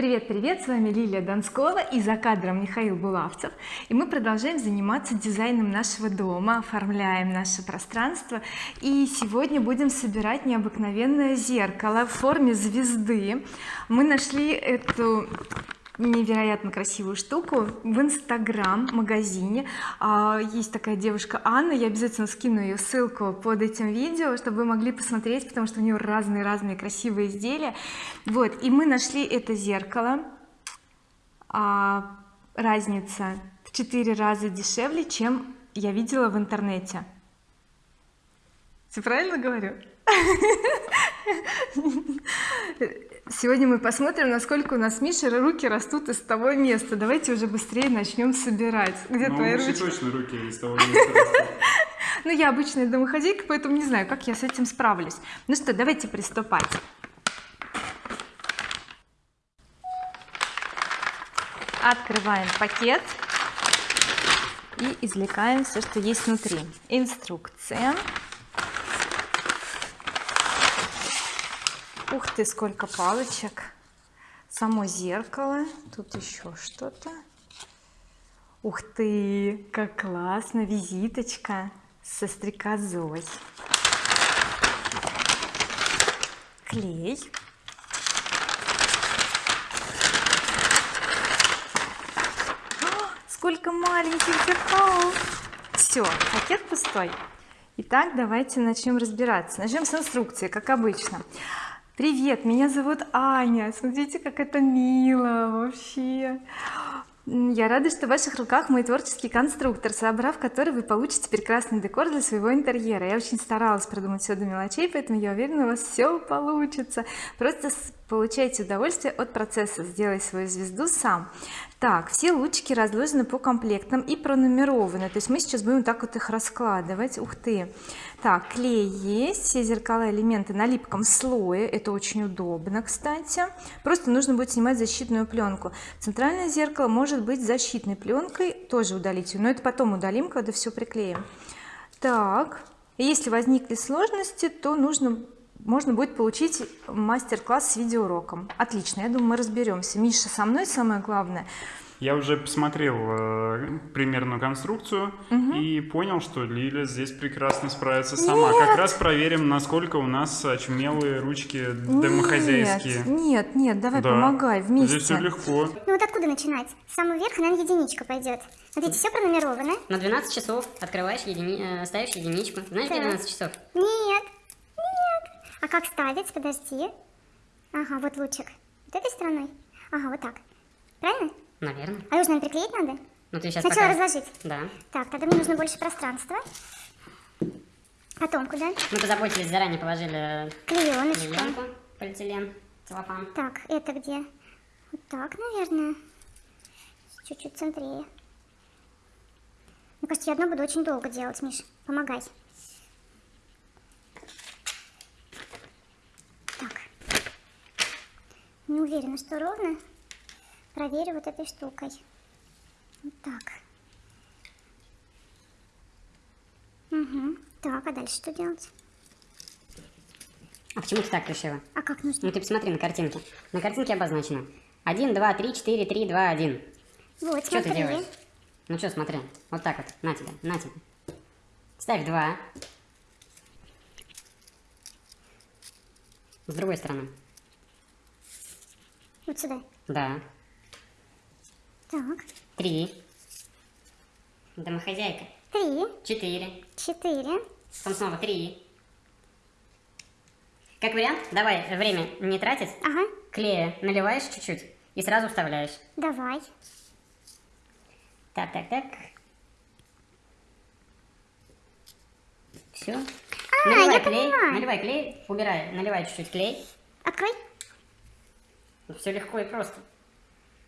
Привет, привет, с вами Лилия Донскова и за кадром Михаил Булавцев. И мы продолжаем заниматься дизайном нашего дома оформляем наше пространство. И сегодня будем собирать необыкновенное зеркало в форме звезды. Мы нашли эту невероятно красивую штуку в инстаграм магазине а, есть такая девушка Анна я обязательно скину ее ссылку под этим видео чтобы вы могли посмотреть потому что у нее разные разные красивые изделия. Вот и мы нашли это зеркало. А, разница в четыре раза дешевле чем я видела в интернете. Все правильно говорю сегодня мы посмотрим насколько у нас Миша руки растут из того места. Давайте уже быстрее начнем собирать. Где ну, твои ручки точно руки из того места растут. Ну я обычная домохозяйка поэтому не знаю как я с этим справлюсь. Ну что давайте приступать. Открываем пакет и извлекаем все что есть внутри. Инструкция ух ты сколько палочек. Само зеркало. Тут еще что-то. Ух ты как классно. Визиточка со стрекозой. Клей. Сколько маленьких зеркал. Все пакет пустой. Итак, давайте начнем разбираться. Начнем с инструкции, как обычно привет меня зовут Аня. Смотрите как это мило вообще. Я рада что в ваших руках мой творческий конструктор собрав который вы получите прекрасный декор для своего интерьера. Я очень старалась продумать все до мелочей поэтому я уверена у вас все получится. Просто получайте удовольствие от процесса. Сделай свою звезду сам так все лучики разложены по комплектам и пронумерованы. То есть мы сейчас будем так вот их раскладывать. Ух ты. Так клей есть все зеркала элементы на липком слое. Это очень удобно кстати. Просто нужно будет снимать защитную пленку. Центральное зеркало может быть защитной пленкой тоже удалить но это потом удалим когда все приклеим. Так если возникли сложности то нужно можно будет получить мастер-класс с видеоуроком. Отлично я думаю мы разберемся. Миша со мной самое главное? Я уже посмотрел э, примерную конструкцию угу. и понял что Лиля здесь прекрасно справится сама. Нет. как раз проверим насколько у нас очумелые ручки домохозяйские. нет нет давай да. помогай вместе. здесь все легко. Ну вот откуда начинать? С самого верха наверное единичка пойдет смотрите все пронумеровано на 12 часов открываешь едини... Э, ставишь единичку. Знаешь да. где 12 часов? Нет а как ставить? Подожди. Ага, вот лучик. Вот этой стороной? Ага, вот так. Правильно? Наверное. А нужно приклеить надо? Ну ты сейчас Сначала пока... разложить? Да. Так, тогда мне нужно больше пространства. Потом куда? Мы позаботились, заранее положили клееночку, клеенку, полиэтилен, целлофан. Так, это где? Вот так, наверное. Чуть-чуть центрее. Мне кажется, я одно буду очень долго делать, Миш. Помогай. Не уверена что ровно. Проверю вот этой штукой. Вот так. Угу. так а дальше что делать? А почему ты так решила? А как нужно? Ну ты посмотри на картинке на картинке обозначено. 1 2 3 4 3 2 1 вот что ты делаешь? Ну что смотри. Вот так вот. На тебя на тебя ставь 2 с другой стороны вот сюда? Да. Так. Три. Домохозяйка. Три. Четыре. Четыре. Потом снова три. Как вариант, давай время не тратить. Ага. Клея наливаешь чуть-чуть и сразу вставляешь. Давай. Так, так, так. Все. А, наливай клей, поняла. наливай клей, убирай, наливай чуть-чуть клей. Открой. Ну, все легко и просто.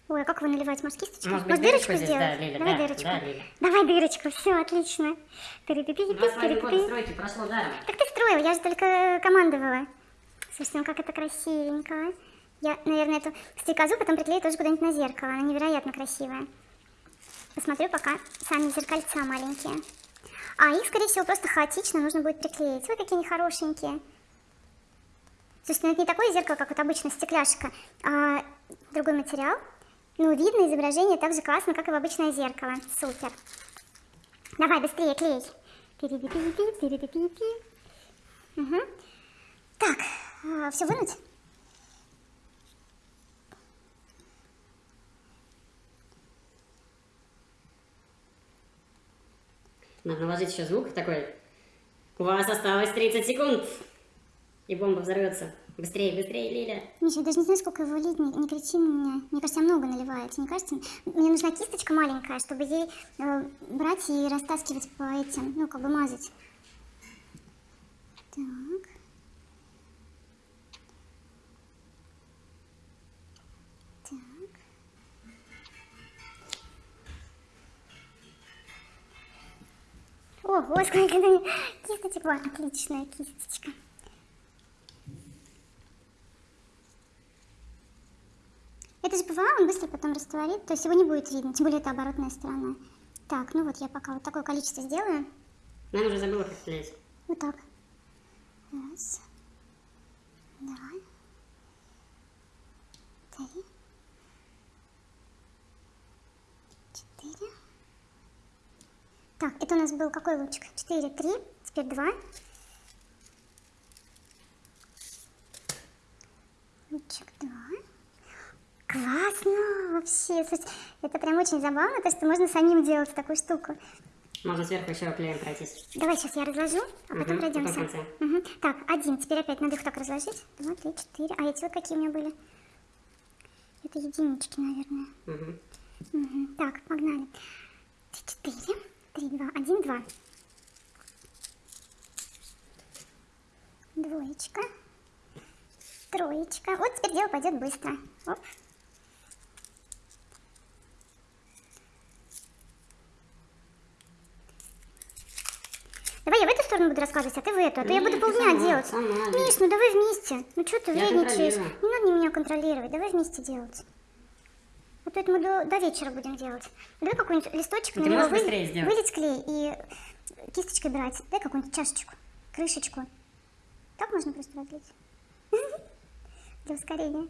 Ой, а как вы наливаете? Может, кисточку? Может, Может дырочку сделать? здесь, да, Лиля, Давай да, дырочку. Да, Лиля. Давай дырочку, все, отлично. Перепипи, один год стройки прошло даром. Так ты строил, я же только командовала. Слушайте, ну как это красивенько. Я, наверное, эту стрекозу потом приклею тоже куда-нибудь на зеркало. Она невероятно красивая. Посмотрю пока сами зеркальца маленькие. А их, скорее всего, просто хаотично нужно будет приклеить. Ой, какие они хорошенькие. Ну это не такое зеркало, как вот обычно стекляшка, а другой материал. Ну, видно изображение так же классно, как и в обычное зеркало. Супер. Давай, быстрее клей. Пири-пи-пи-пи, пири-пи-пи-пи. Угу. Так, все вынуть? Нужно вложить еще звук такой. У вас осталось 30 секунд. И бомба взорвется. Быстрее, быстрее, Лиля. Миша, я даже не знаю, сколько его лить, не, не кричи на меня. Мне кажется, много наливается, не кажется? Мне нужна кисточка маленькая, чтобы ей э, брать и растаскивать по этим, ну, как бы мазать. Так. Так. Ого, сколько кисточек. Отличная кисточка. ПВА, он быстро потом растворит, то есть его не будет видно, тем более это оборотная сторона. Так, ну вот я пока вот такое количество сделаю. Наверное, уже забыла, как клеить. Вот так. Раз. Два. Три. Четыре. Так, это у нас был какой лучик? Четыре, три. Теперь два. Лучик два. Классно вообще. Слушайте, это прям очень забавно, то что можно самим делать такую штуку. Можно сверху еще клеем пройтись. Давай сейчас я разложу, а потом Мгм, пройдемся. потом. Мгм. Так, один. Теперь опять надо их так разложить. Два, три, четыре. А эти вот какие у меня были? Это единички, наверное. Мгм. Мгм. Так, погнали. Три, четыре. Три, два, один, два. Двоечка. Троечка. Вот теперь дело пойдет быстро. Оп. Давай я в эту сторону буду рассказывать, а ты в эту, а то я Нет, буду ты полдня сама, делать. сама, Миш, ну давай вместе. Ну что ты Я вредничаешь? Не надо меня контролировать, давай вместе делать. А то это мы до, до вечера будем делать. Давай какой-нибудь листочек, Ну, на ты него сделать? вылить клей и кисточкой брать. Дай какую-нибудь чашечку, крышечку. Так можно просто разлить? Для ускорения.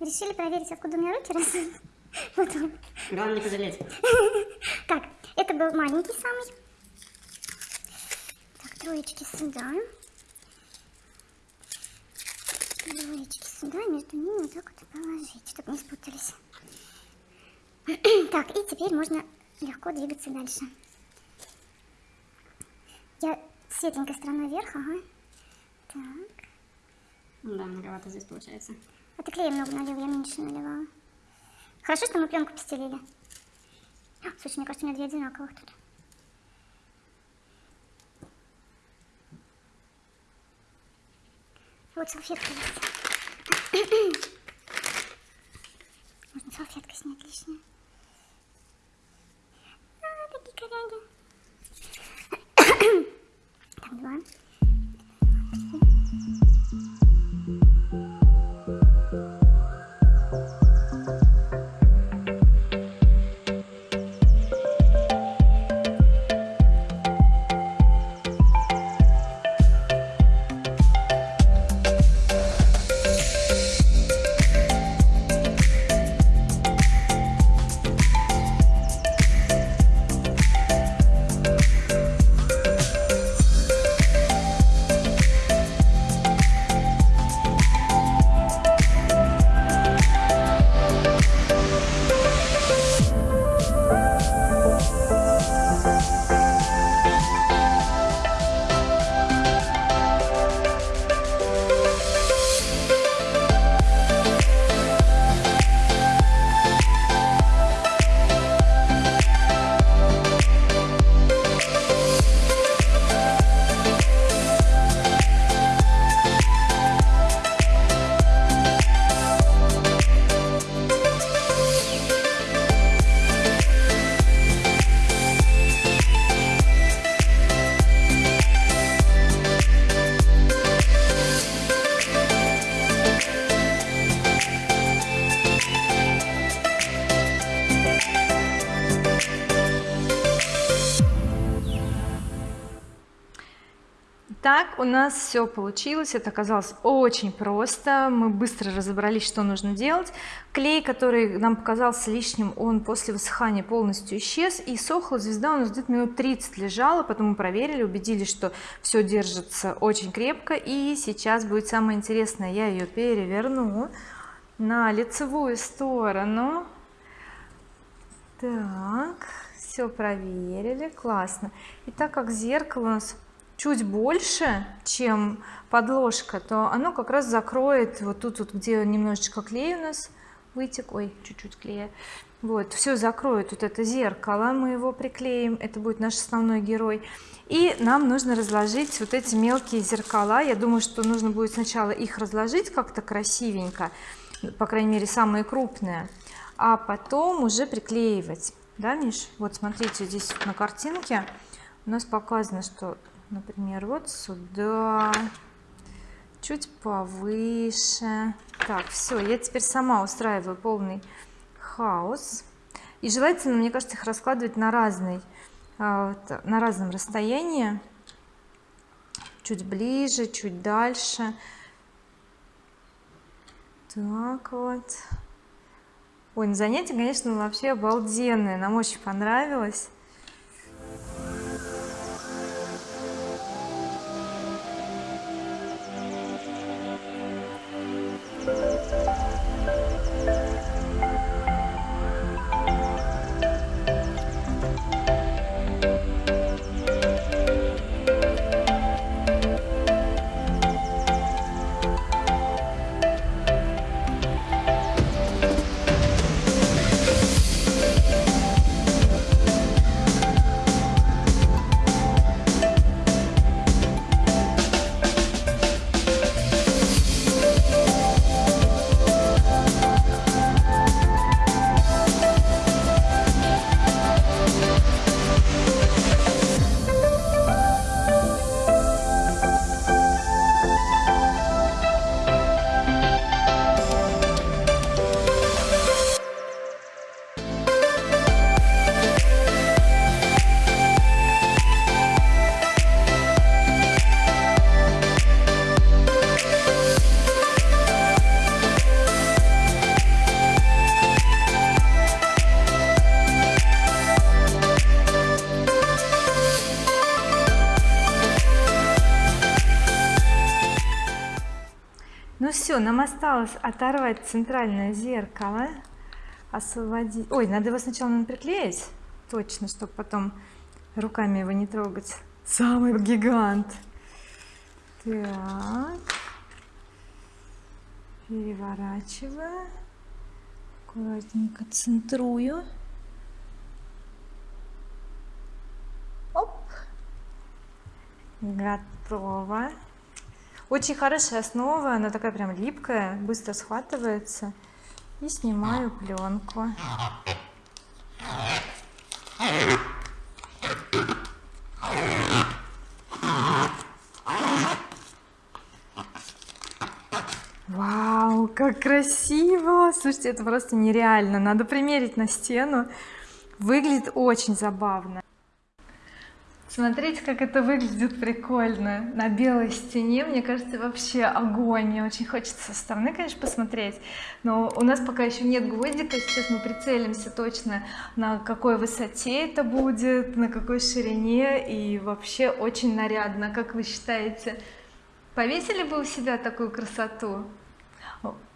Решили проверить, откуда у меня руки растут? Потом. Главное не пожалеть. Так, это был маленький самый. Так, троечки сюда. Двоечки сюда, между ними вот так вот положить, чтобы не спутались. Так, и теперь можно легко двигаться дальше. Я светленькой стороной вверх, ага. Так. Да, многовато здесь получается. А ты клея много налил, я меньше наливала. Хорошо, что мы пленку постелили. А, Слушай, мне кажется, у меня две одинаковых тут. Вот салфетка есть. Можно салфеткой снять лишнее. А, такие коряги. Так, два. Так у нас все получилось. Это оказалось очень просто. Мы быстро разобрались что нужно делать. Клей который нам показался лишним он после высыхания полностью исчез. И сохла звезда у нас где-то минут 30 лежала потом мы проверили убедились что все держится очень крепко. И сейчас будет самое интересное. Я ее переверну на лицевую сторону. Так все проверили. Классно. И так как зеркало у нас чуть больше чем подложка то оно как раз закроет вот тут вот где немножечко клей у нас вытек ой чуть-чуть клея. Вот все закроет вот это зеркало мы его приклеим это будет наш основной герой. И нам нужно разложить вот эти мелкие зеркала. Я думаю что нужно будет сначала их разложить как-то красивенько по крайней мере самые крупные а потом уже приклеивать. Да Миш? Вот смотрите здесь на картинке у нас показано что например вот сюда чуть повыше. Так все я теперь сама устраиваю полный хаос. И желательно мне кажется их раскладывать на разный а, на разном расстоянии. Чуть ближе чуть дальше. Так вот. Ой на занятие конечно вообще обалденное нам очень понравилось все нам осталось оторвать центральное зеркало освободить. Ой надо его сначала надо приклеить точно чтобы потом руками его не трогать. Самый гигант. Так. Переворачиваю. Аккуратненько центрую. Оп. Готово очень хорошая основа она такая прям липкая быстро схватывается. И снимаю пленку. Вау как красиво! Слушайте это просто нереально. Надо примерить на стену. Выглядит очень забавно смотрите как это выглядит прикольно. На белой стене мне кажется вообще огонь. Мне очень хочется со стороны конечно посмотреть. Но у нас пока еще нет гвоздика. Сейчас мы прицелимся точно на какой высоте это будет на какой ширине. И вообще очень нарядно. Как вы считаете повесили бы у себя такую красоту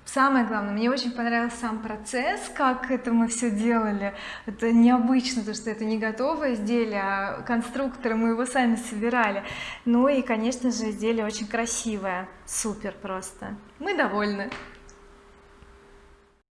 самое главное мне очень понравился сам процесс как это мы все делали. Это необычно то что это не готовое изделие а конструкторы мы его сами собирали. Ну и конечно же изделие очень красивое. Супер просто. Мы довольны